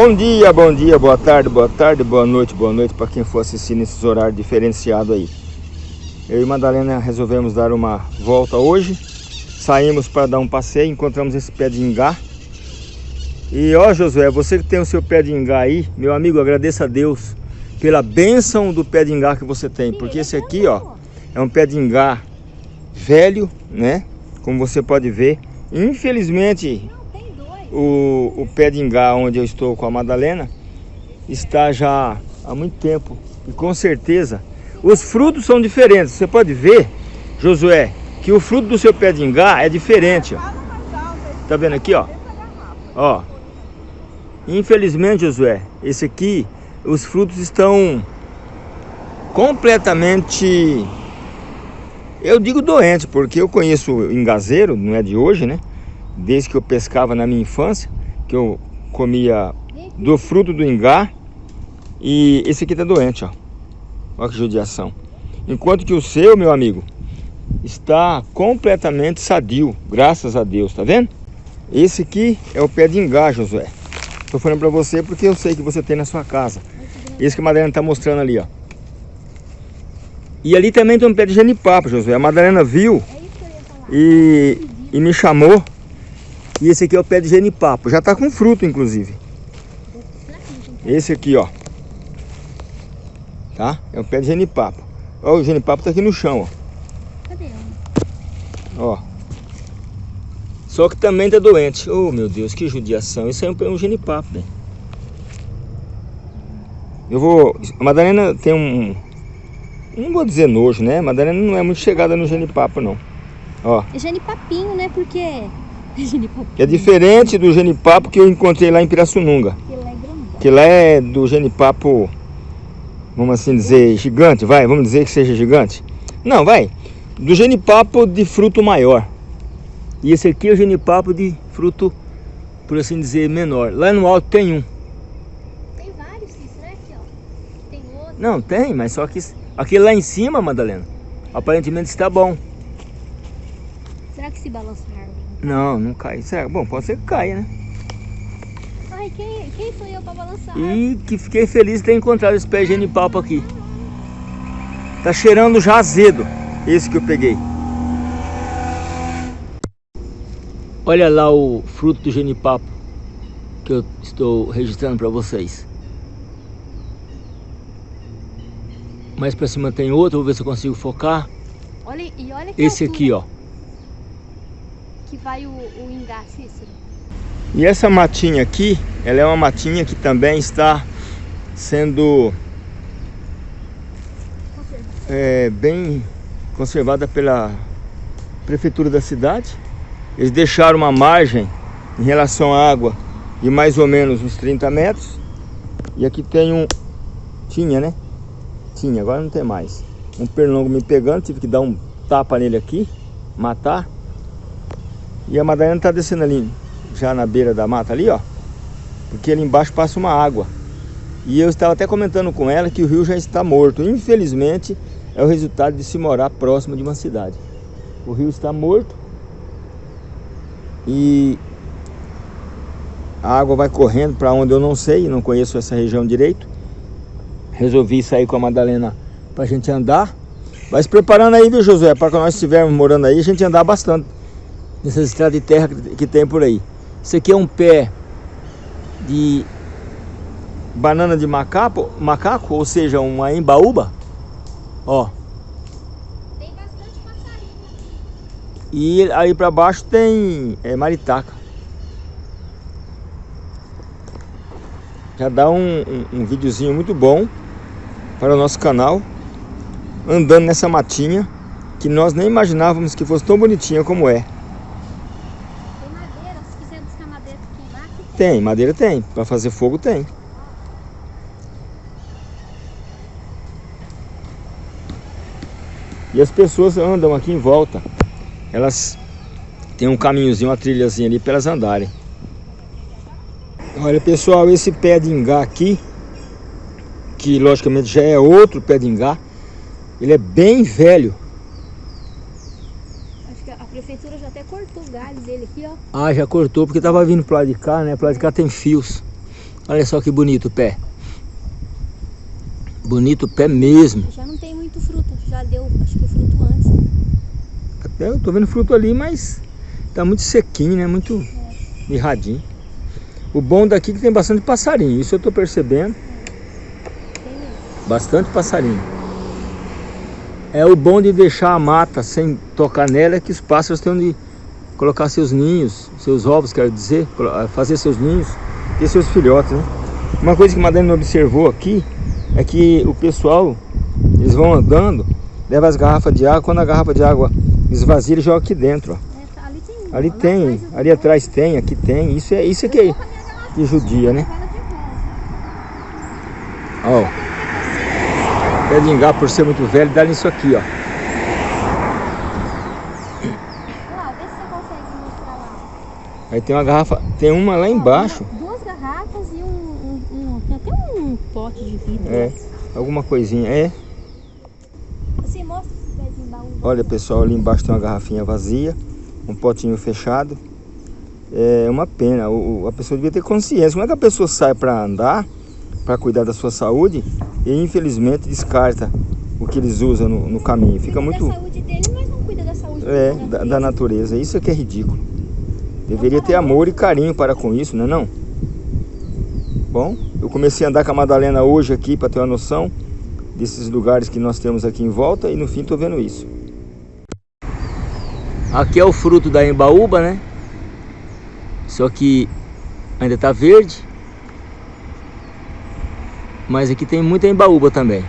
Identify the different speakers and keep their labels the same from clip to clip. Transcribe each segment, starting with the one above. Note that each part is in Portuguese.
Speaker 1: Bom dia, bom dia, boa tarde, boa tarde, boa noite, boa noite para quem for assistir nesses horários diferenciados aí. Eu e Madalena resolvemos dar uma volta hoje. Saímos para dar um passeio, encontramos esse pé de ingá. E ó Josué, você que tem o seu pé de ingá aí, meu amigo, agradeça a Deus pela bênção do pé de ingá que você tem. Porque esse aqui, ó, é um pé de ingá velho, né? Como você pode ver. Infelizmente, o, o pé de ingá onde eu estou com a Madalena está já há muito tempo. E com certeza, os frutos são diferentes. Você pode ver, Josué, que o fruto do seu pé de ingá é diferente. Ó. Tá vendo aqui, ó? Ó. Infelizmente, Josué, esse aqui, os frutos estão completamente eu digo doente, porque eu conheço engazeiro, não é de hoje, né? Desde que eu pescava na minha infância, que eu comia do fruto do ingá. E esse aqui tá doente, ó. Olha que judiação. Enquanto que o seu, meu amigo, está completamente sadio, graças a Deus, tá vendo? Esse aqui é o pé de ingá, Josué. Tô falando pra você porque eu sei que você tem na sua casa. Esse que a Madalena tá mostrando ali, ó. E ali também tem um pé de genipapo, Josué. A Madalena viu e, e me chamou. E esse aqui é o pé de genipapo. Já tá com fruto, inclusive. Esse aqui, ó. Tá? É o pé de genipapo. Ó, o genipapo tá aqui no chão, ó. Cadê? Ó. Só que também tá doente. Oh, meu Deus, que judiação. Isso aí é um, um genipapo, né? Eu vou... A Madalena tem um, não vou dizer nojo, né? Madalena não é muito chegada no genipapo, não. Ó.
Speaker 2: É genipapinho, né? Porque...
Speaker 1: É diferente do genipapo que eu encontrei lá em Pirassununga. Que lá é. Que lá é do genipapo, vamos assim dizer, gigante, vai? Vamos dizer que seja gigante? Não, vai. Do genipapo de fruto maior. E esse aqui é o genipapo de fruto, por assim dizer, menor. Lá no alto tem um.
Speaker 2: Tem vários, né? Aqui, ó. Tem outro.
Speaker 1: Não, tem, mas só que Aquele lá em cima, Madalena, aparentemente está bom.
Speaker 2: Será que se balança?
Speaker 1: Não, não cai. Será? Bom, pode ser que caia, né?
Speaker 2: Ai, quem, quem eu para balançar?
Speaker 1: E que fiquei feliz de ter encontrado esse pé de genipapo aqui. Tá cheirando já azedo, esse que eu peguei. Olha lá o fruto do genipapo que eu estou registrando para vocês. Mais pra cima tem outro, vou ver se eu consigo focar.
Speaker 2: Olha, e olha que
Speaker 1: Esse aqui, ó.
Speaker 2: Que vai o, o ingá, Cícero.
Speaker 1: E essa matinha aqui, ela é uma matinha que também está sendo é, bem conservada pela prefeitura da cidade. Eles deixaram uma margem em relação à água de mais ou menos uns 30 metros. E aqui tem um... Tinha, né? tinha, agora não tem mais. Um pernilongo me pegando, tive que dar um tapa nele aqui, matar. E a Madalena tá descendo ali, já na beira da mata ali, ó. Porque ali embaixo passa uma água. E eu estava até comentando com ela que o rio já está morto. Infelizmente, é o resultado de se morar próximo de uma cidade. O rio está morto. E a água vai correndo para onde eu não sei, não conheço essa região direito resolvi sair com a Madalena pra gente andar. Vai se preparando aí, viu, Josué? Para quando nós estivermos morando aí, a gente andar bastante nessas estradas de terra que tem por aí. Isso aqui é um pé de banana de macaco, macaco ou seja, uma embaúba. Ó.
Speaker 2: Tem bastante passarinho.
Speaker 1: E aí para baixo tem é, maritaca. Já dá um, um, um videozinho muito bom para o nosso canal andando nessa matinha que nós nem imaginávamos que fosse tão bonitinha como é.
Speaker 2: Tem madeira, se quiser buscar madeira para queimar, aqui
Speaker 1: tem. Madeira tem, para fazer fogo tem. E as pessoas andam aqui em volta. Elas têm um caminhozinho, uma trilhazinha ali para elas andarem. Olha pessoal, esse pé de ingá aqui que logicamente já é outro pé de ingá. Ele é bem velho.
Speaker 2: Acho que a prefeitura já até cortou o galho dele aqui, ó.
Speaker 1: Ah, já cortou porque tava vindo pro lado de cá, né? Pro lado de cá tem fios. Olha só que bonito o pé. Bonito o pé mesmo.
Speaker 2: Já não tem muito fruto, já deu, acho que fruto antes.
Speaker 1: Até eu tô vendo fruto ali, mas tá muito sequinho, né? Muito é. mirradinho. O bom daqui é que tem bastante passarinho, isso eu tô percebendo. Bastante passarinho. É o bom de deixar a mata sem tocar nela é que os pássaros têm onde colocar seus ninhos, seus ovos, quero dizer, fazer seus ninhos e seus filhotes, né? Uma coisa que a Madalena observou aqui é que o pessoal, eles vão andando, leva as garrafas de água, quando a garrafa de água esvazia, ele joga aqui dentro, ó.
Speaker 2: É, ali tem,
Speaker 1: ali, tem ali atrás tem, aqui tem, isso é isso é que, que judia, né? Ó, pé de ingá por ser muito velho, dá nisso aqui, ó. Aí tem uma garrafa, tem uma lá embaixo.
Speaker 2: Duas garrafas e um, um, um tem até um pote de vidro.
Speaker 1: É, alguma coisinha, é.
Speaker 2: Assim, mostra esse pezinho baú.
Speaker 1: Olha pessoal, ali embaixo tem uma garrafinha vazia, um potinho fechado. É uma pena, o, a pessoa devia ter consciência. Como é que a pessoa sai para andar, para cuidar da sua saúde e infelizmente descarta o que eles usam no, no caminho? Fica muito...
Speaker 2: Da saúde dele, mas não cuida da saúde
Speaker 1: é, da, da natureza. Isso é que é ridículo. Deveria ter amor e carinho para com isso, não é não? Bom, eu comecei a andar com a Madalena hoje aqui para ter uma noção desses lugares que nós temos aqui em volta e no fim estou vendo isso. Aqui é o fruto da embaúba, né? Só que ainda está verde. Mas aqui tem muita embaúba também.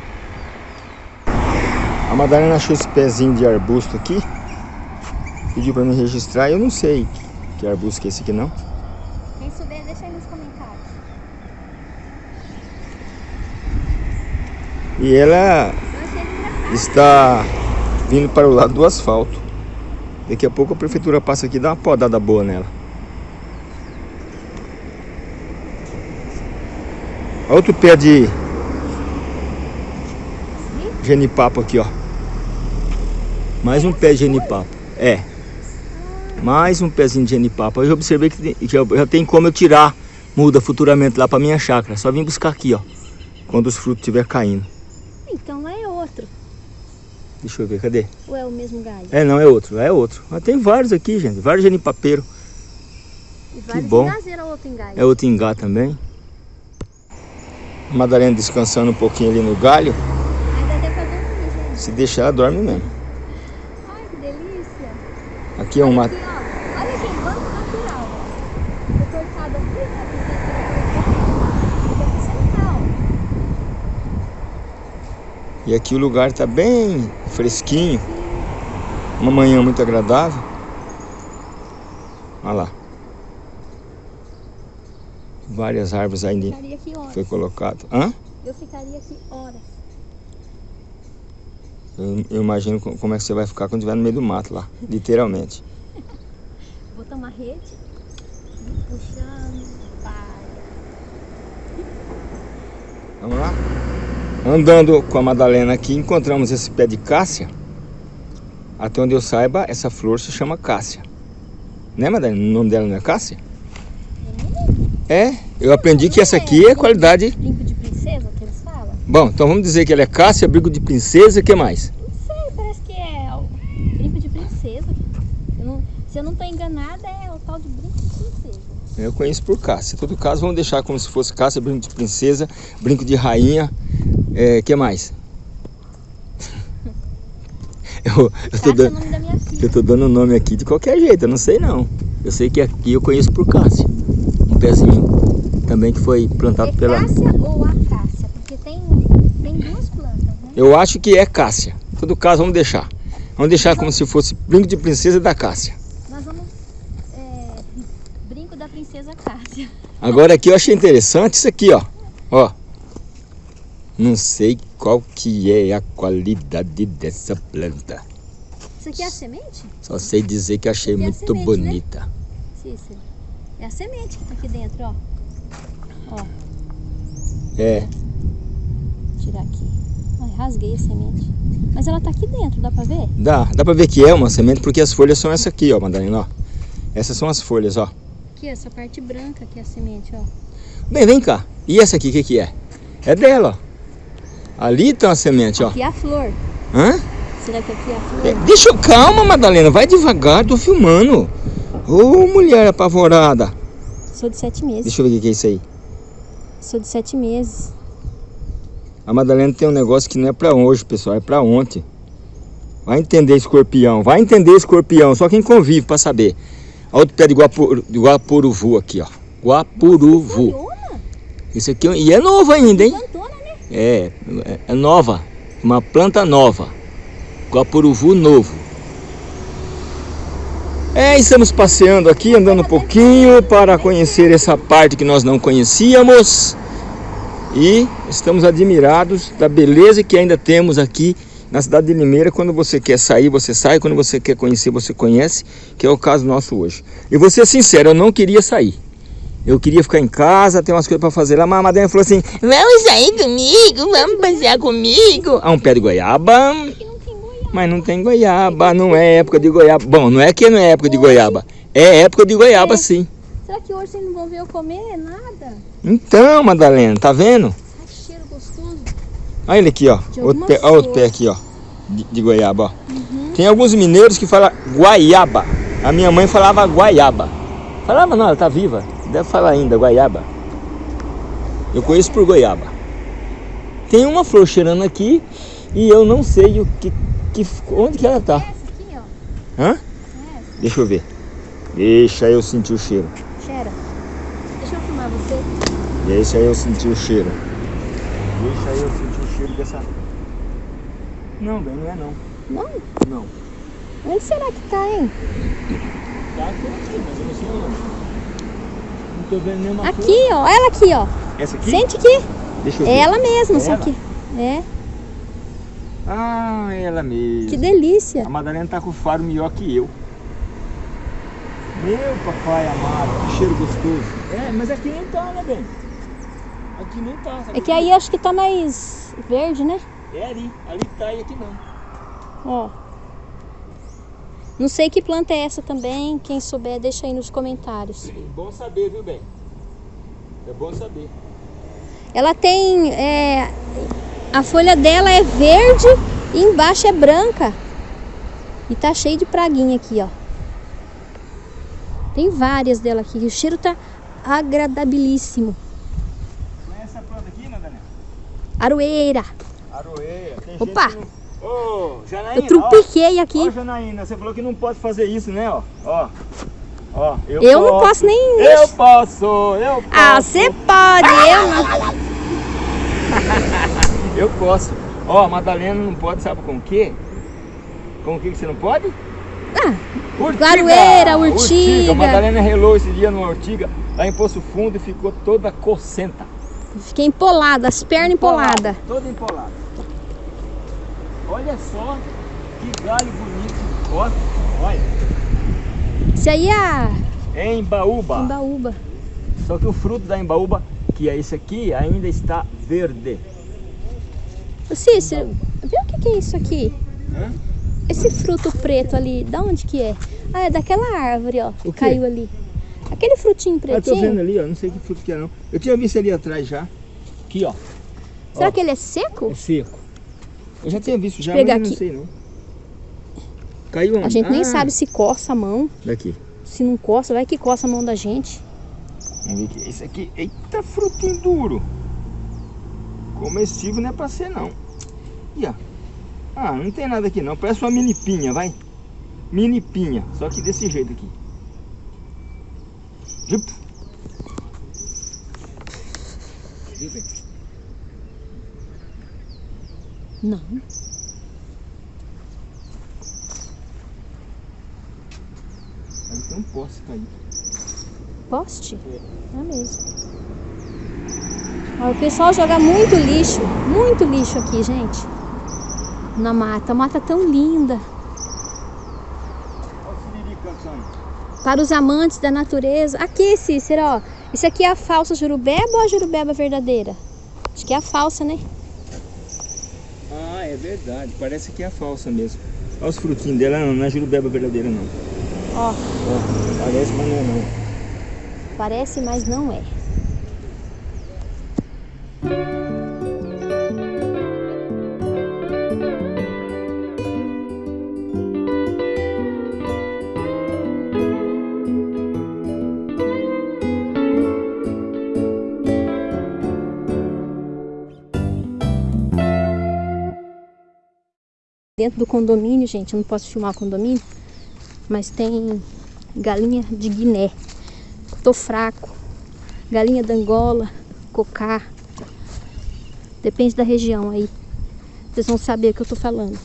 Speaker 1: A Madalena achou esse pezinho de arbusto aqui. Pediu para me registrar, eu não sei que arbusto que é esse aqui não?
Speaker 2: Quem souber, deixa aí nos comentários.
Speaker 1: E ela está vindo para o lado do asfalto. Daqui a pouco a prefeitura passa aqui e dá uma podada boa nela. Outro pé de genipapo aqui, ó. Mais um pé de genipapo. É. Mais um pezinho de genipapo. Eu observei que, já, já tem como eu tirar muda futuramente lá para minha chácara. Só vim buscar aqui, ó. Quando os frutos estiver caindo.
Speaker 2: Então lá é outro.
Speaker 1: Deixa eu ver, cadê?
Speaker 2: Ou é o mesmo galho?
Speaker 1: É, não, é outro, é outro. Mas tem vários aqui, gente. Vários genipapeiros.
Speaker 2: E vários que bom. É outro.
Speaker 1: É outro ingá também. Madalena descansando um pouquinho ali no galho.
Speaker 2: Pra dormir, gente.
Speaker 1: Se deixar, ela dorme mesmo.
Speaker 2: Ai, que delícia.
Speaker 1: Aqui é uma...
Speaker 2: Aqui, Olha aqui, banco natural. Foi cortado aqui, né?
Speaker 1: E aqui o lugar está bem fresquinho. Uma manhã muito agradável. Olha lá. Várias árvores ainda foi colocado. Hã?
Speaker 2: Eu ficaria aqui horas.
Speaker 1: Eu, eu, imagino como é que você vai ficar quando estiver no meio do mato lá, literalmente.
Speaker 2: Vou tomar rede, puxando, vai.
Speaker 1: Vamos lá? Andando com a Madalena aqui, encontramos esse pé de cássia. Até onde eu saiba, essa flor se chama cássia. Né, Madalena? O nome dela não é cássia? É, eu aprendi que essa aqui é qualidade...
Speaker 2: Brinco de princesa que eles falam?
Speaker 1: Bom, então vamos dizer que ela é cássia, brinco de princesa, o que mais?
Speaker 2: Não sei, parece que é brinco de princesa. Eu não, se eu não estou enganada, é o tal de brinco de princesa.
Speaker 1: Eu conheço por cássia. Em todo caso, vamos deixar como se fosse cássia, brinco de princesa, brinco de rainha, é, que mais? eu, eu, tô dando, eu tô dando o nome aqui de qualquer jeito, eu não sei não. Eu sei que aqui eu conheço por cássia pezinho também que foi plantado
Speaker 2: é
Speaker 1: pela...
Speaker 2: cássia ou acácia? Porque tem, tem duas plantas, né?
Speaker 1: Eu acho que é cássia. Em todo caso, vamos deixar. Vamos deixar como se fosse brinco de princesa da cássia.
Speaker 2: Nós vamos... É, brinco da princesa cássia.
Speaker 1: Agora aqui eu achei interessante isso aqui, ó. Ó. Não sei qual que é a qualidade dessa planta.
Speaker 2: Isso aqui é a semente?
Speaker 1: Só sei dizer que achei é muito semente, né? bonita. Né?
Speaker 2: Cícero. É a semente que tá aqui dentro, ó. Ó.
Speaker 1: É.
Speaker 2: Vou tirar aqui. Ai, rasguei a semente. Mas ela tá aqui dentro, dá pra ver?
Speaker 1: Dá, dá pra ver que é uma semente porque as folhas são essa aqui, ó, Madalena, ó. Essas são as folhas, ó.
Speaker 2: aqui, essa parte branca aqui é a semente, ó.
Speaker 1: Bem, vem cá. E essa aqui, o que que é? É dela, ó. Ali tem uma semente, ó.
Speaker 2: Aqui é a flor.
Speaker 1: Hã?
Speaker 2: Será que aqui é a flor?
Speaker 1: É, deixa eu... Calma, Madalena. Vai devagar, tô filmando. Ô, mulher apavorada.
Speaker 2: Sou de sete meses.
Speaker 1: Deixa eu ver o que é isso aí.
Speaker 2: Sou de sete meses.
Speaker 1: A Madalena tem um negócio que não é pra hoje, pessoal. É pra ontem. Vai entender, escorpião. Vai entender, escorpião. Só quem convive pra saber. Olha outro pé de, guapur, de guapuruvu aqui, ó. Guapuruvu. Isso aqui... é E é novo ainda, hein?
Speaker 2: né?
Speaker 1: É, é- é nova. Uma planta nova. Guapuruvu novo. É, estamos passeando aqui, andando um pouquinho para conhecer essa parte que nós não conhecíamos. E estamos admirados da beleza que ainda temos aqui na cidade de Limeira. Quando você quer sair, você sai. Quando você quer conhecer, você conhece. Que é o caso nosso hoje. E vou ser sincero, eu não queria sair. Eu queria ficar em casa, ter umas coisas para fazer lá. Mas a Madalena falou assim: Vamos sair comigo, vamos passear comigo. Ah, um pé de goiaba.
Speaker 2: Aqui não tem goiaba.
Speaker 1: Mas não tem goiaba, não é época de goiaba. Bom, não é que não é época de goiaba. É época de goiaba
Speaker 2: É.
Speaker 1: sim.
Speaker 2: Será que hoje vocês não vão ver eu comer nada?
Speaker 1: Então, Madalena, tá vendo?
Speaker 2: Ai, que cheiro gostoso.
Speaker 1: Olha ele aqui, ó. Outro pé, ó, outro pé aqui, ó. De, de goiaba, ó.
Speaker 2: Uhum.
Speaker 1: Tem alguns mineiros que falam guaiaba. A minha mãe falava guaiaba. Falava não, ela tá viva. Deve falar ainda, guaiaba. Eu conheço por goiaba. Tem uma flor cheirando aqui e eu não sei o que, que onde que ela tá.
Speaker 2: Essa aqui, ó.
Speaker 1: Hã?
Speaker 2: Essa.
Speaker 1: Deixa eu ver. Deixa eu sentir o cheiro.
Speaker 2: Cheira. Deixa eu filmar você.
Speaker 1: Deixa eu sentir o cheiro. Deixa eu sentir o cheiro dessa. Não, bem, não é não.
Speaker 2: Não?
Speaker 1: Não.
Speaker 2: Onde será que tá, hein?
Speaker 1: Tá aqui, mas eu não sei onde. Não tô vendo nenhuma.
Speaker 2: Aqui, ó. Ela aqui, ó.
Speaker 1: Essa aqui?
Speaker 2: Sente aqui.
Speaker 1: Deixa eu ver.
Speaker 2: É ela mesma, só
Speaker 1: Ela?
Speaker 2: que. É.
Speaker 1: Ah, ela mesmo.
Speaker 2: Que delícia.
Speaker 1: A Madalena tá com o faro melhor que eu. Meu papai amado, que cheiro gostoso. É, mas aqui nem tá, né, bem? Aqui nem tá. sabe
Speaker 2: É que aí acho que tá mais verde, né?
Speaker 1: É ali, ali tá e aqui não.
Speaker 2: Ó. Não sei que planta é essa também. Quem souber, deixa aí nos comentários.
Speaker 1: Bom saber, viu, bem? É bom saber.
Speaker 2: Ela tem. é, a folha dela é verde e embaixo é branca. E tá cheio de praguinha aqui, ó. Tem várias dela aqui. O cheiro tá agradabilíssimo.
Speaker 1: Não é essa planta aqui, Madalena?
Speaker 2: Aroeira.
Speaker 1: Aroeia. Tem
Speaker 2: Opa!
Speaker 1: gente que não... Ô, Janaína,
Speaker 2: Eu trupiquei
Speaker 1: ó,
Speaker 2: aqui.
Speaker 1: ó, Janaína, você falou que não pode fazer isso, né, ó. Ó, ó, eu,
Speaker 2: Eu não posso nem.
Speaker 1: Eu posso, eu posso.
Speaker 2: Ah, você pode, eu não.
Speaker 1: Eu posso. Ó, a Madalena não pode, sabe com o quê? Com o que você não pode?
Speaker 2: Ah,
Speaker 1: Urtiga!
Speaker 2: Claroeira, urtiga.
Speaker 1: A Madalena relou esse dia numa urtiga lá em Poço Fundo e ficou toda cocenta.
Speaker 2: fiquei empolada, as pernas empoladas.
Speaker 1: Toda empolada. Olha só que galho bonito. Ó, olha.
Speaker 2: Isso aí é a
Speaker 1: Embaúba.
Speaker 2: embaúba.
Speaker 1: Só que o fruto da embaúba, que é esse aqui, ainda está verde.
Speaker 2: Ô Cícero, vê o que, que é isso aqui?
Speaker 1: Hã?
Speaker 2: Esse fruto preto ali, da onde que é? Ah, é daquela árvore, ó, que caiu ali. Aquele frutinho
Speaker 1: Ah, tô vendo
Speaker 2: pretinho.
Speaker 1: ali, ó. Não sei que fruto que é não. Eu tinha visto ali atrás já. Aqui, ó.
Speaker 2: Será
Speaker 1: ó.
Speaker 2: que ele é seco?
Speaker 1: É seco. Eu já tinha visto já,
Speaker 2: pegar
Speaker 1: mas eu não
Speaker 2: aqui.
Speaker 1: sei não. Caiu onde?
Speaker 2: A gente nem
Speaker 1: Ah,
Speaker 2: sabe se coça a mão.
Speaker 1: Daqui.
Speaker 2: Se não coça, vai que coça a mão da gente.
Speaker 1: Vamos ver aqui. Esse aqui, eita frutinho duro. Comestível não é pra ser não. E ó. Ah, não tem nada aqui não. Parece uma mini pinha, vai. Mini pinha. Só que desse jeito aqui. Jup. Viu, bem?
Speaker 2: Não.
Speaker 1: Aí tem um poste caído.
Speaker 2: Poste? É mesmo. O pessoal joga muito lixo, muito lixo aqui, gente. Na mata. A mata é tão linda. Para os amantes da natureza. Aqui, Cícero, ó. Isso aqui é a falsa jurubeba ou a jurubeba verdadeira? Acho que é a falsa, né?
Speaker 1: Ah, é verdade. Parece que é a falsa mesmo. Olha os frutinhos dela, não, não é jurubeba verdadeira não.
Speaker 2: Ó.
Speaker 1: Ó, parece, mas não é não.
Speaker 2: Parece, mas não é. Dentro do condomínio, gente, eu não posso filmar o condomínio, mas tem galinha de Guiné. Tô fraco. Galinha da Angola, cocá. Depende da região aí. Vocês vão saber o que eu tô falando.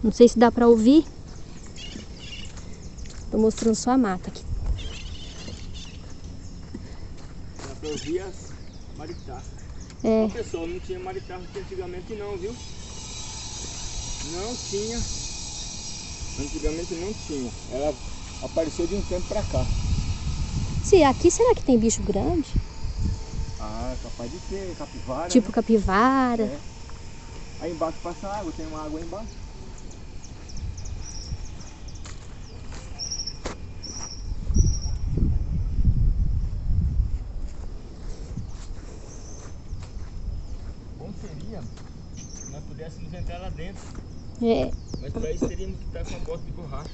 Speaker 2: Não sei se dá pra ouvir. Tô mostrando só a mata aqui.
Speaker 1: Dá pra ouvir as maritaças.
Speaker 2: É.
Speaker 1: Ó, pessoal, não tinha maritaça antigamente não, viu? Não tinha. Antigamente não tinha. Ela apareceu de um tempo pra cá.
Speaker 2: Se aqui será que tem bicho grande?
Speaker 1: Ah, capaz de ter, capivara.
Speaker 2: Tipo
Speaker 1: né?
Speaker 2: capivara.
Speaker 1: É. Aí embaixo passa água, tem uma água aí embaixo. Bom seria se nós pudéssemos entrar lá dentro.
Speaker 2: É,
Speaker 1: Mas para isso teríamos que estar com a bota de borracha.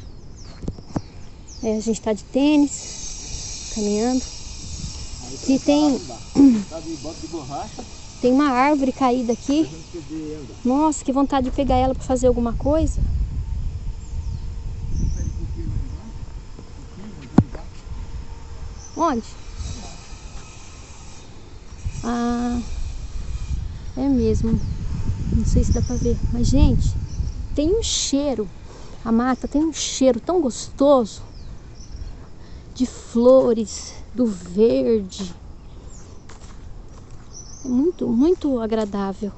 Speaker 2: é, a gente tá de tênis, caminhando.
Speaker 1: Aí pra
Speaker 2: tem-.
Speaker 1: Tá de bota de borracha,
Speaker 2: Tem uma árvore caída aqui. Nossa, que vontade de pegar ela pra fazer alguma coisa. Onde? Ah, é mesmo. Não sei se dá pra ver. Mas, gente, tem um cheiro. A mata tem um cheiro tão gostoso de flores, do verde. É muito, muito agradável.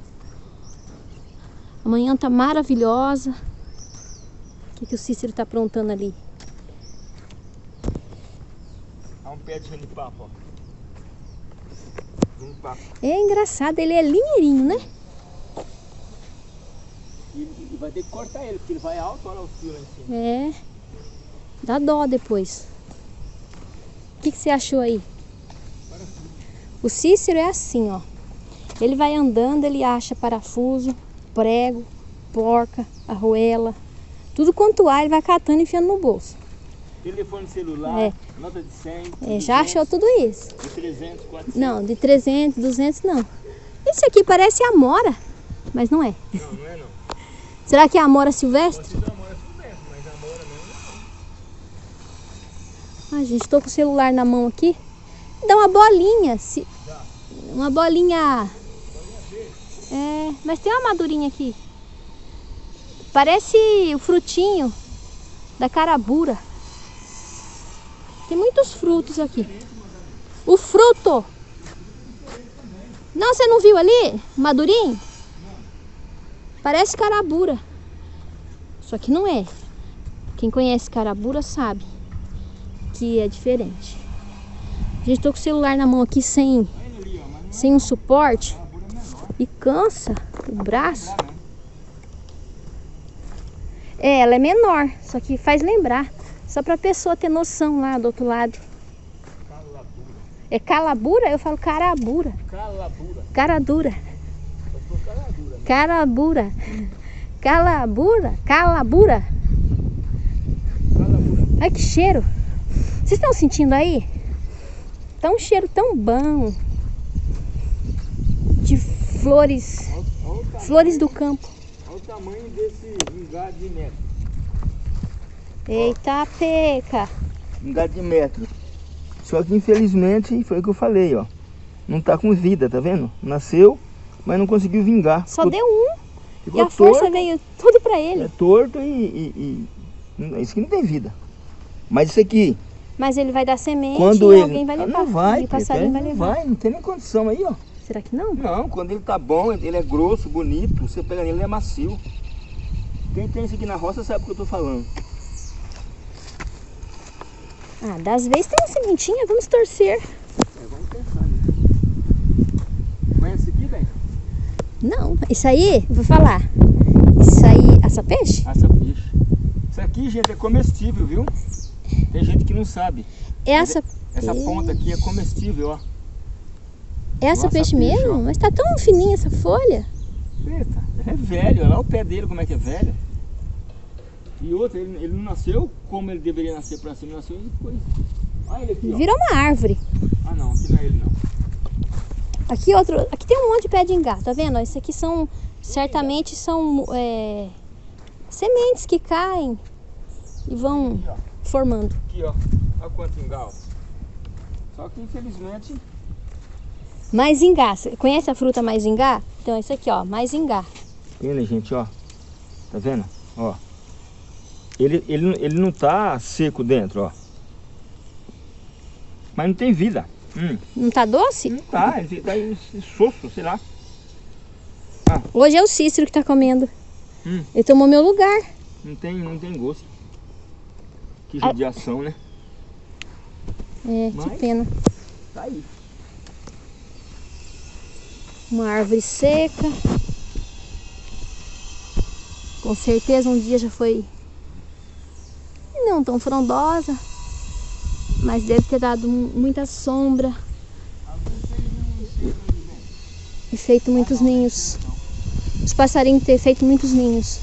Speaker 2: Amanhã tá maravilhosa. O que, que o Cícero tá aprontando ali?
Speaker 1: Há um pé de genipapo, ó. Genipapo.
Speaker 2: É engraçado, ele é linheirinho, né?
Speaker 1: Vai ter que cortar ele, porque ele vai alto, olha o fio lá em cima.
Speaker 2: É. Dá dó depois. O que, que você achou aí? O Cícero é assim, ó. Ele vai andando, ele acha parafuso, prego, porca, arruela. Tudo quanto há, ele vai catando e enfiando no bolso.
Speaker 1: Telefone celular,
Speaker 2: É.
Speaker 1: nota de 100,
Speaker 2: É, já achou tudo isso.
Speaker 1: de 300, 400.
Speaker 2: Não, de 300, 200 não. Esse aqui parece amora, mas não é.
Speaker 1: Não, não é não.
Speaker 2: Será que é amora silvestre?
Speaker 1: Pode ser amora silvestre, mas amora mesmo
Speaker 2: Ai, gente, tô com o celular na mão aqui. Dá uma bolinha. Se... Uma bolinha. É, mas tem uma madurinha aqui. Parece o frutinho da carabura. Tem muitos frutos aqui. O fruto. Não, você não viu ali? Madurinho? Parece carabura. Só que não é. Quem conhece carabura sabe que é diferente. Gente, tô com o celular na mão aqui sem, sem um suporte e cansa o braço. É, ela é menor, só que faz lembrar. Só pra pessoa ter noção lá do outro lado. É calabura? Eu falo carabura.
Speaker 1: Calabura.
Speaker 2: Caradura.
Speaker 1: Só for caladura. né?
Speaker 2: Carabura. Calabura. Calabura.
Speaker 1: Calabura.
Speaker 2: Ai, que cheiro. Vocês estão sentindo aí? Tá um cheiro tão bom. De flores.
Speaker 1: Olha, olha tamanho,
Speaker 2: Flores do campo.
Speaker 1: olha o tamanho desse vingado de metro.
Speaker 2: Eita, peca.
Speaker 1: Vingado de metro. Só que infelizmente foi o que eu falei, ó. Não tá com vida, tá vendo? Nasceu, mas não conseguiu vingar.
Speaker 2: Só
Speaker 1: Ficou-
Speaker 2: deu um. E a força
Speaker 1: torto,
Speaker 2: veio tudo pra ele.
Speaker 1: É torto e, e- e- Isso aqui não tem vida. Mas isso aqui,
Speaker 2: Mas ele vai dar semente
Speaker 1: quando
Speaker 2: e
Speaker 1: ele.
Speaker 2: alguém vai
Speaker 1: Ah,
Speaker 2: levar.
Speaker 1: não vai,
Speaker 2: o passarinho vai
Speaker 1: não
Speaker 2: levar.
Speaker 1: vai, não tem nem condição aí, ó.
Speaker 2: Será que não?
Speaker 1: Não, quando ele tá bom, ele é grosso, bonito, você pega nele, ele é macio. Quem tem isso aqui na roça sabe o que eu tô falando.
Speaker 2: Ah, das vezes tem uma sementinha, vamos torcer.
Speaker 1: É, vamos pensar nisso. Conhece isso aqui, velho?
Speaker 2: Não, isso aí, vou falar. Isso aí, assa peixe?
Speaker 1: Assa peixe. Isso aqui, gente, é comestível, viu? Tem gente que não sabe.
Speaker 2: Essa,
Speaker 1: Essa ponta aqui é comestível, ó.
Speaker 2: essa
Speaker 1: Nossa,
Speaker 2: peixe
Speaker 1: peixe,
Speaker 2: mesmo?
Speaker 1: ó.
Speaker 2: Mas tá tão fininha essa folha.
Speaker 1: Eita, é velho, olha lá o pé dele como é que é velho. E outro, ele, ele não nasceu como ele deveria nascer pra cima, nasceu depois. Olha ele aqui, ó.
Speaker 2: Virou uma árvore.
Speaker 1: Ah não, aqui não é ele não.
Speaker 2: Aqui outro, aqui tem um monte de pé de ingá, tá vendo? Isso aqui são, certamente são é, sementes que caem e vão
Speaker 1: Aqui,
Speaker 2: formando.
Speaker 1: Aqui, ó. Olha quanto engal. Só que infelizmente,
Speaker 2: Mais ingá, Você conhece a fruta mais ingá? Então é isso aqui, ó, mais ingá.
Speaker 1: ele, gente, ó. Tá vendo? Ó. Ele, ele, ele não tá seco dentro, ó. Mas não tem vida. Hum,
Speaker 2: Não tá doce?
Speaker 1: não tá, ele tá aí soço, sei lá.
Speaker 2: Hoje é o Cícero que tá comendo.
Speaker 1: Hum.
Speaker 2: Ele tomou meu lugar.
Speaker 1: Não tem, não tem gosto. Que
Speaker 2: Ah.
Speaker 1: judiação, né?
Speaker 2: É, que
Speaker 1: Mas-
Speaker 2: pena.
Speaker 1: Tá aí.
Speaker 2: Uma árvore seca. Com certeza um dia já foi não tão frondosa, mas deve ter dado mu- muita sombra e feito muitos ninhos. Os passarinhos ter feito muitos ninhos.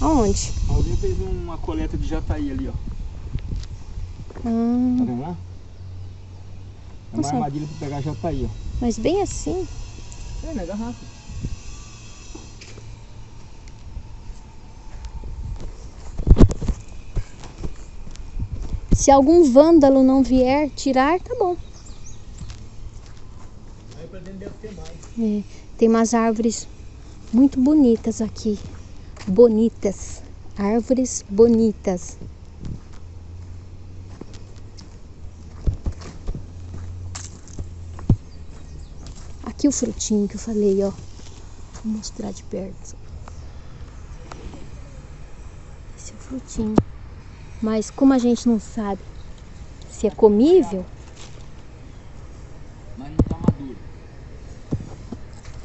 Speaker 2: Aonde?
Speaker 1: Alguém fez uma coleta de jataí ali, ó. Tá
Speaker 2: Ah,
Speaker 1: vendo lá? É uma
Speaker 2: Nossa.
Speaker 1: armadilha pra pegar jataí, ó.
Speaker 2: mas bem assim.
Speaker 1: É, na garrafa.
Speaker 2: Se algum vândalo não vier tirar, tá bom.
Speaker 1: Aí pra dentro deve ter mais.
Speaker 2: É, tem umas árvores muito bonitas aqui. Bonitas. Árvores bonitas. Aqui o frutinho que eu falei, ó. Vou mostrar de perto. Esse é o frutinho. Mas como a gente não sabe se é comível,
Speaker 1: Mas não tá maduro.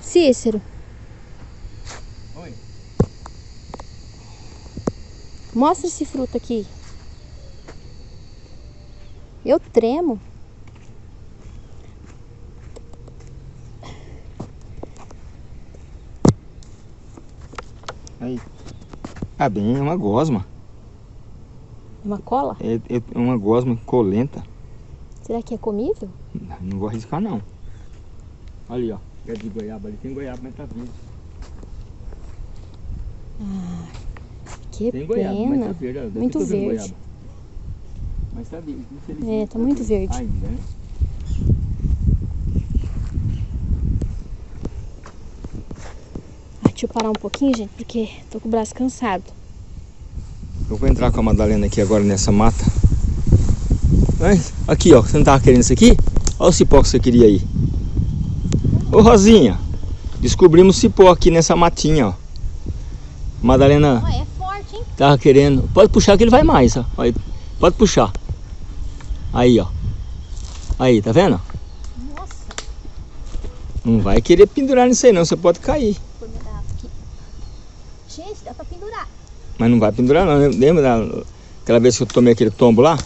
Speaker 2: Cícero,
Speaker 1: Oi.
Speaker 2: Mostra esse fruto aqui. Eu tremo.
Speaker 1: Aí. Ah, bem, é uma gosma.
Speaker 2: Uma cola?
Speaker 1: É, é uma gosma colenta.
Speaker 2: Será que é comível?
Speaker 1: Não vou arriscar, não. Ali, ó. Pé de goiaba ali. Tem goiaba, mas tá verde.
Speaker 2: Que
Speaker 1: Tem goiaba, mas tá
Speaker 2: pena.
Speaker 1: verde.
Speaker 2: Muito verde.
Speaker 1: goiaba. Mas tá verde, infelizmente.
Speaker 2: É, tá muito verde.
Speaker 1: Ainda, né?
Speaker 2: Ah, deixa eu parar um pouquinho, gente, porque tô com o braço cansado.
Speaker 1: Eu vou entrar com a Madalena aqui agora nessa mata. Aqui, ó. Você não tava querendo isso aqui? Olha o cipó que você queria aí. Ô, Rosinha. Descobrimos cipó aqui nessa matinha, ó. Madalena
Speaker 2: Ah, é forte, hein?
Speaker 1: tava querendo. Pode puxar que ele vai mais, ó. Pode puxar. Aí, ó. Aí, tá vendo?
Speaker 2: Nossa,
Speaker 1: Não vai querer pendurar nisso aí não, você pode cair.
Speaker 2: Gente, dá pra pendurar.
Speaker 1: Mas não vai pendurar não. Lembra da- aquela vez que eu tomei aquele tombo lá?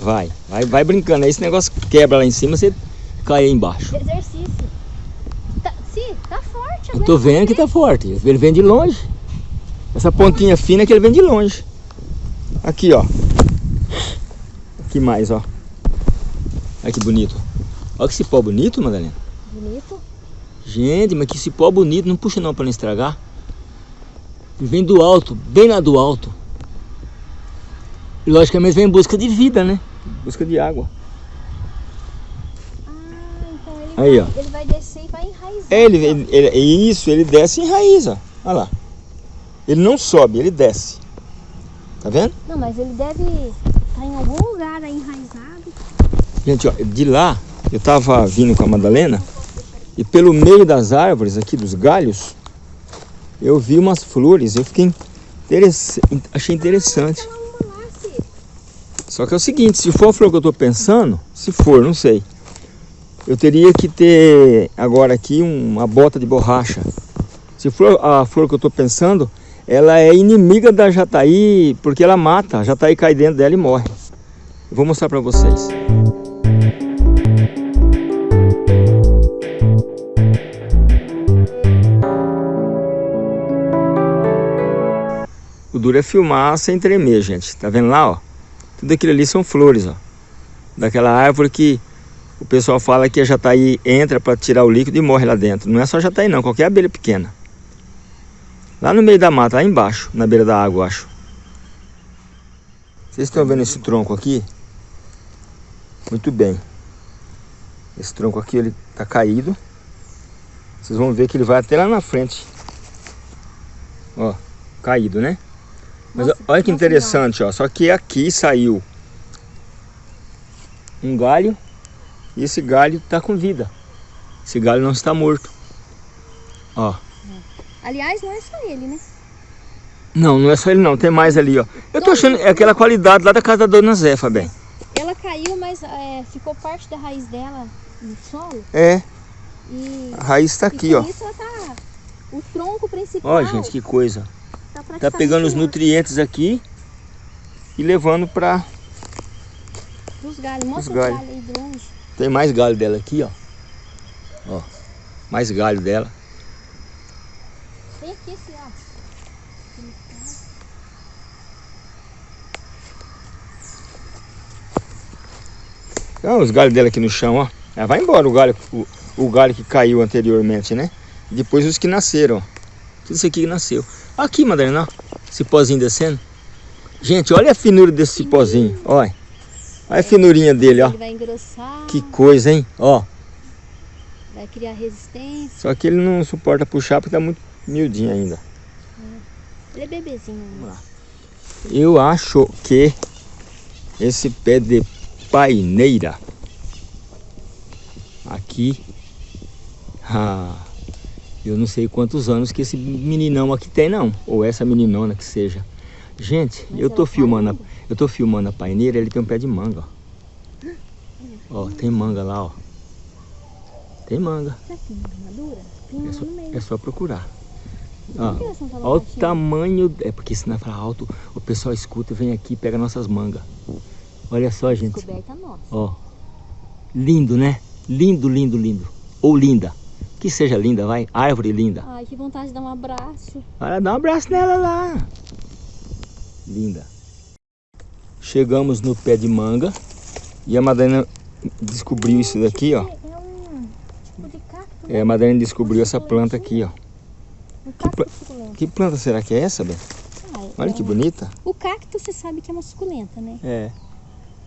Speaker 1: Vai, vai, vai brincando. Aí esse negócio quebra lá em cima, você cai aí embaixo.
Speaker 2: Exercício. Tá, sim, tá forte.
Speaker 1: Eu tô vendo que tá forte. Ele vem de longe. Essa pontinha fina que ele vem de longe. Aqui, ó. Aqui mais, ó. Olha que bonito. Olha que cipó bonito, Madalena.
Speaker 2: Bonito.
Speaker 1: Gente, mas que cipó bonito. Não puxa não pra não estragar. Ele vem do alto, bem lá do alto. E logicamente vem em busca de vida, né? Busca de água.
Speaker 2: Ah, então ele,
Speaker 1: Aí,
Speaker 2: vai,
Speaker 1: ó.
Speaker 2: ele vai descer e vai enraizar.
Speaker 1: Ele,
Speaker 2: então.
Speaker 1: ele, ele- isso, ele desce e enraiza. Olha lá. Ele não sobe, ele desce. Tá vendo?
Speaker 2: Não, mas ele deve estar em algum lugar aí enraizado.
Speaker 1: Gente, ó, de lá eu tava vindo com a Madalena e pelo meio das árvores aqui, dos galhos, eu vi umas flores. Eu fiquei interess... achei interessante. Só que é o seguinte, se for a flor que eu tô pensando, se for, não sei. Eu teria que ter agora aqui um- uma bota de borracha. Se for a flor que eu tô pensando, ela é inimiga da jataí porque ela mata. A jataí cai dentro dela e morre. Eu vou mostrar para vocês. Duro é filmar sem tremer, gente. Tá vendo lá, ó? Tudo aquilo ali são flores, ó. Daquela árvore que o pessoal fala que a jataí entra para tirar o líquido e morre lá dentro. Não é só jataí não, qualquer abelha pequena. Lá no meio da mata, lá embaixo, na beira da água, acho. Vocês estão vendo esse tronco aqui? Muito bem. Esse tronco aqui, ele tá caído. Vocês vão ver que ele vai até lá na frente. Ó, caído, né? Mas nossa, olha que interessante, ó. Só que aqui saiu um galho e esse galho tá com vida. Esse galho não está morto. Ó.
Speaker 2: Aliás, não é só ele, né?
Speaker 1: Não, não é só ele não, tem mais ali, ó. Eu tô achando, é aquela qualidade lá da casa da Dona Zé, Fabem.
Speaker 2: Ela caiu, mas é, ficou parte da raiz dela no solo.
Speaker 1: É. E, a raiz tá aqui, ó.
Speaker 2: Isso ela tá, o tronco principal.
Speaker 1: Ó, gente, que coisa. Tá, tá pegando os nutrientes aqui e levando pra...
Speaker 2: Os galhos, mostra os galhos. galho aí de longe.
Speaker 1: Tem mais galho dela aqui, ó. Ó, mais galho dela.
Speaker 2: Tem aqui esse, ó.
Speaker 1: Então, os galhos dela aqui no chão, ó. Ela vai embora o galho, o, o galho que caiu anteriormente, né? Depois os que nasceram, ó. Tudo isso aqui que nasceu. Aqui, Madalena, ó. Cipózinho descendo. Gente, olha a finura desse cipózinho, olha. Olha a finurinha dele, ó.
Speaker 2: Ele vai engrossar.
Speaker 1: Que coisa, hein? Ó.
Speaker 2: Vai criar resistência.
Speaker 1: Só que ele não suporta puxar porque tá muito miudinho ainda.
Speaker 2: É. Ele é bebezinho. Vamos lá.
Speaker 1: Eu acho que esse pé de paineira aqui, ah, eu não sei quantos anos que esse meninão aqui tem não, ou essa meninona que seja. Gente, Mas eu tô filmando, a, eu tô filmando a paineira, ele tem um pé de manga, ó. Ó, tem manga lá, ó. Tem manga.
Speaker 2: Tem
Speaker 1: é, só, é só procurar. Ah, olha o tamanho, é porque se não falar alto, o pessoal escuta vem aqui e pega nossas mangas. Olha só, gente. Ó, lindo, né? Lindo, lindo, lindo. Ou linda. Que seja linda, vai. Árvore linda.
Speaker 2: Ai, que vontade de dar um abraço.
Speaker 1: Olha, dá um abraço nela lá. Linda. Chegamos no pé de manga. E a Madalena descobriu isso daqui, ó. É tipo. É, a Madalena descobriu essa planta aqui, ó. Que, pla que, planta será que é essa? Ah, Olha é... que bonita.
Speaker 2: O cacto você sabe que é uma suculenta, né?
Speaker 1: É.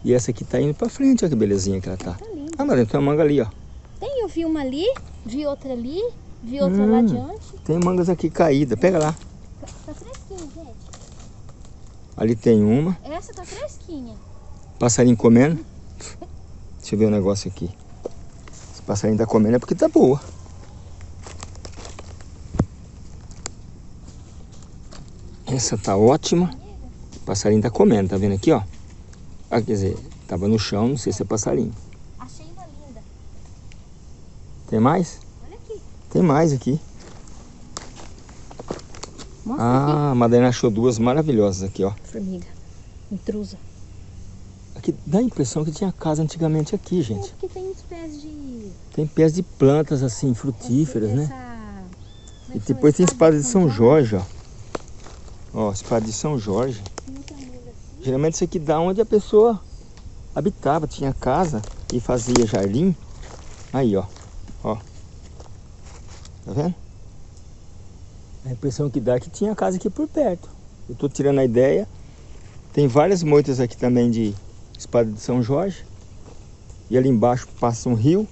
Speaker 1: E essa aqui tá indo pra frente, olha que belezinha que ela tá. tá ah, Madalena, tem uma manga ali, ó.
Speaker 2: Tem, eu vi uma ali, vi outra ali, vi outra hum, lá adiante.
Speaker 1: Tem mangas aqui caídas, pega lá.
Speaker 2: Tá, tá fresquinha, gente.
Speaker 1: Ali tem uma.
Speaker 2: Essa tá fresquinha.
Speaker 1: Passarinho comendo. Deixa eu ver o um negócio aqui. Esse passarinho tá comendo é porque tá boa. Essa tá ótima. O passarinho tá comendo, tá vendo aqui, ó? Ah, quer dizer, tava no chão, não sei se é passarinho. Tem mais?
Speaker 2: Olha aqui.
Speaker 1: Tem mais aqui. Mostra ah, aqui. a Madalena achou duas maravilhosas aqui, ó.
Speaker 2: Formiga, intrusa.
Speaker 1: Aqui dá a impressão que tinha casa antigamente aqui, gente. É
Speaker 2: porque tem uns pés de...
Speaker 1: Tem pés de plantas, assim, frutíferas, né? Essa... É e depois tem espada de São Jorge, ó. Ó, espada de São Jorge. Geralmente isso aqui dá onde a pessoa habitava, tinha casa e fazia jardim. Aí. Ó. Tá vendo? A impressão que dá é que tinha casa aqui por perto. Eu tô tirando a ideia. Tem várias moitas aqui também de espada de São Jorge. E ali embaixo passa um rio.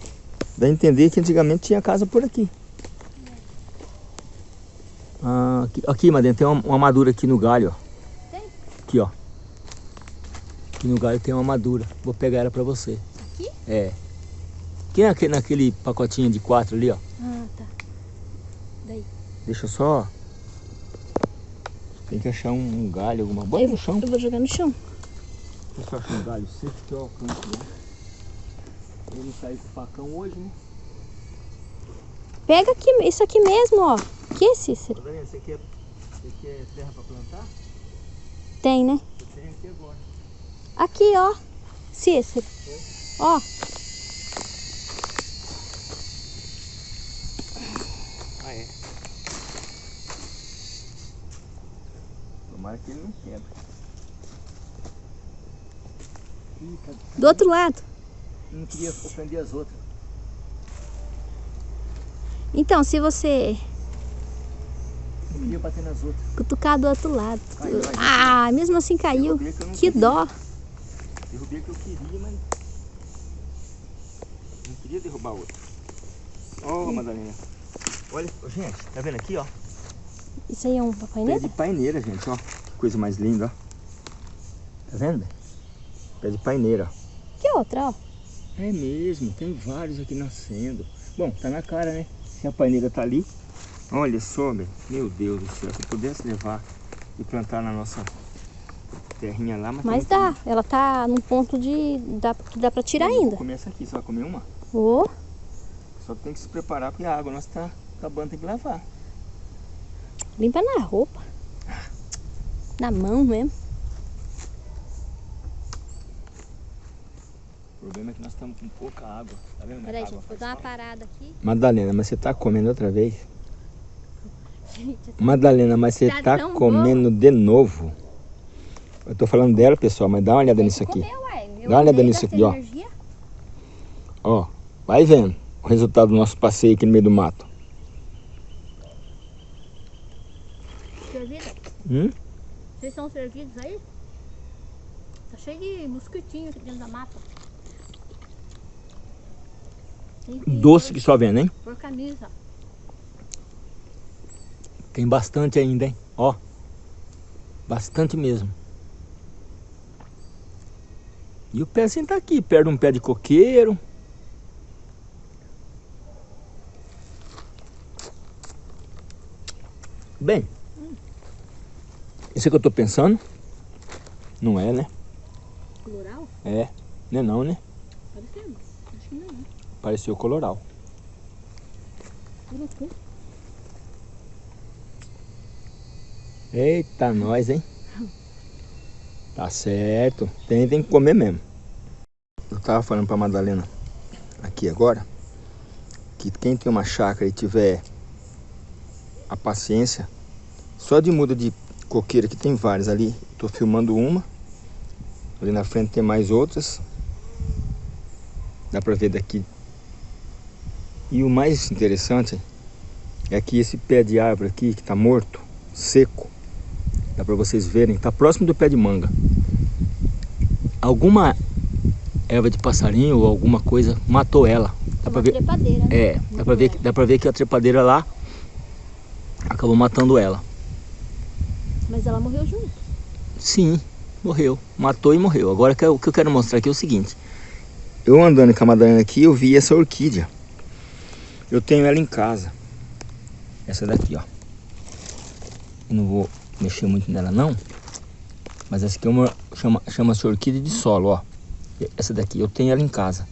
Speaker 1: Dá a entender que antigamente tinha casa por aqui. Ah, aqui, aqui Madena, tem uma, uma madura aqui no galho, ó. Tem? Aqui, ó. Aqui no galho tem uma madura. Vou pegar ela pra você.
Speaker 2: Aqui?
Speaker 1: É. Aqui naquele, naquele pacotinho de quatro ali, ó.
Speaker 2: Ah, tá. Daí.
Speaker 1: Deixa só... Tem que achar um, um galho, alguma... Bota no chão.
Speaker 2: Eu vou jogar no chão.
Speaker 1: Deixa eu achar um galho seco que eu alcanço, né? Eu não saí com o facão hoje, né?
Speaker 2: Pega aqui, isso aqui mesmo, ó. Que, Cícero?
Speaker 1: Esse aqui é Você quer terra para plantar?
Speaker 2: Tem, né?
Speaker 1: Eu tenho aqui agora.
Speaker 2: Aqui, ó. Cícero. Ó.
Speaker 1: Ah, é? Tomara que ele não quebra. Ih, tá...
Speaker 2: Do outro lado.
Speaker 1: Não queria ofender as outras.
Speaker 2: Então, se você
Speaker 1: Não queria bater nas outras.
Speaker 2: cutucar do outro lado.
Speaker 1: Caiu, caiu.
Speaker 2: Ah, mesmo assim caiu.
Speaker 1: Que
Speaker 2: Que dó.
Speaker 1: Derrubei o que eu queria, mas... Não queria derrubar outra. Ó, Madalena. Olha, gente, tá vendo aqui, ó?
Speaker 2: Isso aí é um
Speaker 1: Pé
Speaker 2: papai
Speaker 1: de paineira, gente, ó. Que coisa mais linda, ó. Tá vendo? Pé de paineira, ó.
Speaker 2: Que outra, ó.
Speaker 1: É mesmo, tem vários aqui nascendo. Bom, tá na cara, né? Se a paineira tá ali. Olha só, meu, meu Deus do céu. Se eu pudesse levar e plantar na nossa terrinha lá, mas... tá
Speaker 2: Mas dá. Ela tá num ponto de. Dá, que dá pra tirar ainda.
Speaker 1: comer essa aqui, você vai comer uma?
Speaker 2: Ô,
Speaker 1: Só que tem que se preparar porque a água nossa tá acabando, tem que lavar.
Speaker 2: limpa na roupa. Na mão mesmo.
Speaker 1: O problema é que nós estamos com pouca água. Tá vendo?
Speaker 2: Peraí, gente, vou dar uma parada aqui.
Speaker 1: Madalena, mas você tá comendo outra vez?
Speaker 2: Gente,
Speaker 1: Madalena, mas você
Speaker 2: Tá
Speaker 1: tá comendo de novo. Eu tô falando dela, pessoal, mas dá uma olhada nisso aqui.
Speaker 2: Ué. Eu
Speaker 1: Dá uma olhada nisso aqui, ó. Ó, vai vendo o resultado do nosso passeio aqui no meio do mato. Hum?
Speaker 2: Vocês estão servidos aí? Tá cheio de mosquitinho aqui dentro da mata. Que
Speaker 1: Doce que só vendo, hein?
Speaker 2: Por camisa.
Speaker 1: Tem bastante ainda, hein? Ó. Bastante mesmo. E o pezinho tá aqui, perto de um pé de coqueiro. Bem, isso é que eu tô pensando? Não é, né?
Speaker 2: Plural?
Speaker 1: É, não é não, né?
Speaker 2: Parecendo. Acho que não. né?
Speaker 1: Pareceu coloral. Eita, nós, hein? Tá certo. Tem, tem que comer mesmo. Eu tava falando pra Madalena aqui agora que quem tem uma chácara e tiver a paciência, só de muda de coqueira que tem várias ali. Tô filmando uma. Ali na frente tem mais outras. Dá pra ver daqui. E o mais interessante é que esse pé de árvore aqui que tá morto, seco, Dá pra vocês verem, tá próximo do pé de manga. Alguma erva de passarinho ou alguma coisa matou ela. Dá pra
Speaker 2: Uma
Speaker 1: ver,
Speaker 2: trepadeira, né?
Speaker 1: é, dá pra ver, dá pra ver que a trepadeira lá acabou matando ela.
Speaker 2: Mas ela morreu junto.
Speaker 1: Sim, morreu. Matou e morreu. Agora que eu- o que eu quero mostrar aqui é o seguinte. Eu andando com a Madalena aqui, eu vi essa orquídea. Eu tenho ela em casa. Essa daqui, ó. Eu não vou mexer muito nela não. Mas essa aqui é uma, chama, chama-se orquídea de solo, ó. Essa daqui, eu tenho ela em casa.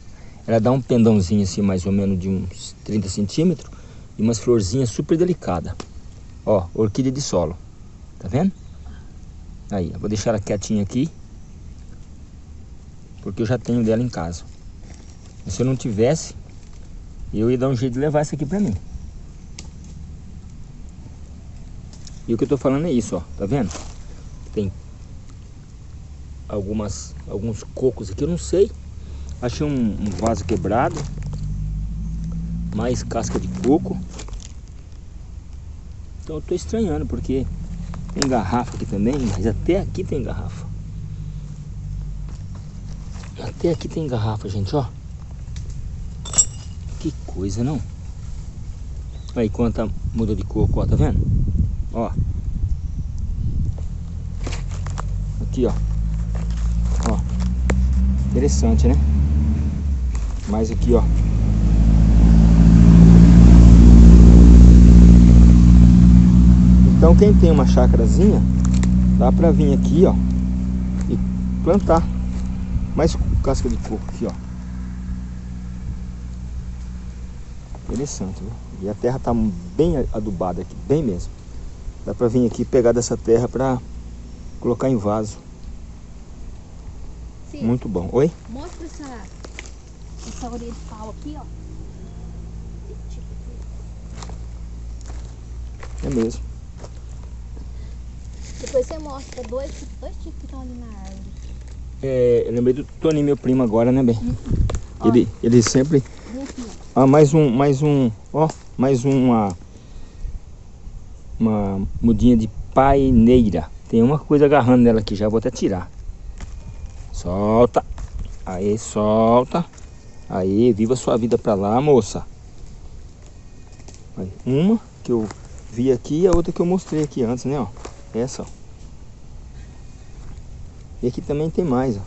Speaker 1: Ela dá um pendãozinho assim, mais ou menos de uns 30 centímetros. E umas florzinhas super delicadas. Ó, orquídea de solo. Tá vendo? Aí, eu vou deixar ela quietinha aqui. Porque eu já tenho dela em casa. E se eu não tivesse, eu ia dar um jeito de levar essa aqui pra mim. E o que eu tô falando é isso, ó. Tá vendo? Tem algumas, alguns cocos aqui, eu não sei. Achei um, um vaso quebrado. Mais casca de coco. Então eu tô estranhando, porque tem garrafa aqui também, mas até aqui tem garrafa. Até aqui tem garrafa, gente, ó. Que coisa, não? Aí quanta muda de coco, ó, tá vendo? Ó. Aqui, ó. Ó. Interessante, né? Mais aqui, ó. Então quem tem uma chácarazinha, dá pra vir aqui, ó, e plantar mais casca de coco aqui, ó. Interessante, viu? E a terra tá bem adubada aqui, bem mesmo. Dá pra vir aqui pegar dessa terra pra colocar em vaso.
Speaker 2: Sim.
Speaker 1: Muito bom. Oi?
Speaker 2: Mostra essa, essa orelha de pau aqui, ó.
Speaker 1: É mesmo.
Speaker 2: Depois você mostra dois, dois tipos que estão ali na árvore.
Speaker 1: É, eu lembrei do Toninho, meu primo, agora, né, bem?
Speaker 2: Ó.
Speaker 1: Ele, ele sempre... Ah, mais um, mais um, ó, mais uma... Uma mudinha de paineira. Tem uma coisa agarrando nela aqui, já vou até tirar. Solta. Aí, solta. Aí, viva sua vida pra lá, moça. Aí, uma que eu vi aqui e a outra que eu mostrei aqui antes, né, ó. Essa, ó. E aqui também tem mais, ó.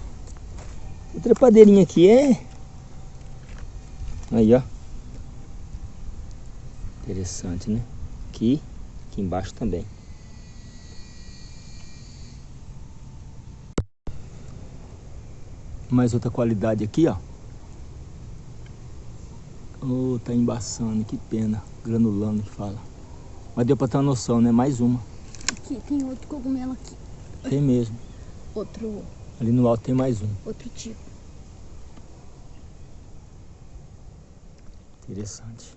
Speaker 1: A trepadeirinha aqui é... Aí, ó. Interessante, né? Aqui, aqui embaixo também. Mais outra qualidade aqui, ó. Oh, tá embaçando, que pena. Granulando que fala. Mas deu pra ter uma noção, né? Mais uma.
Speaker 2: Aqui, tem outro cogumelo aqui.
Speaker 1: Tem mesmo.
Speaker 2: Outro,
Speaker 1: Ali no alto tem mais um.
Speaker 2: outro tipo.
Speaker 1: Interessante.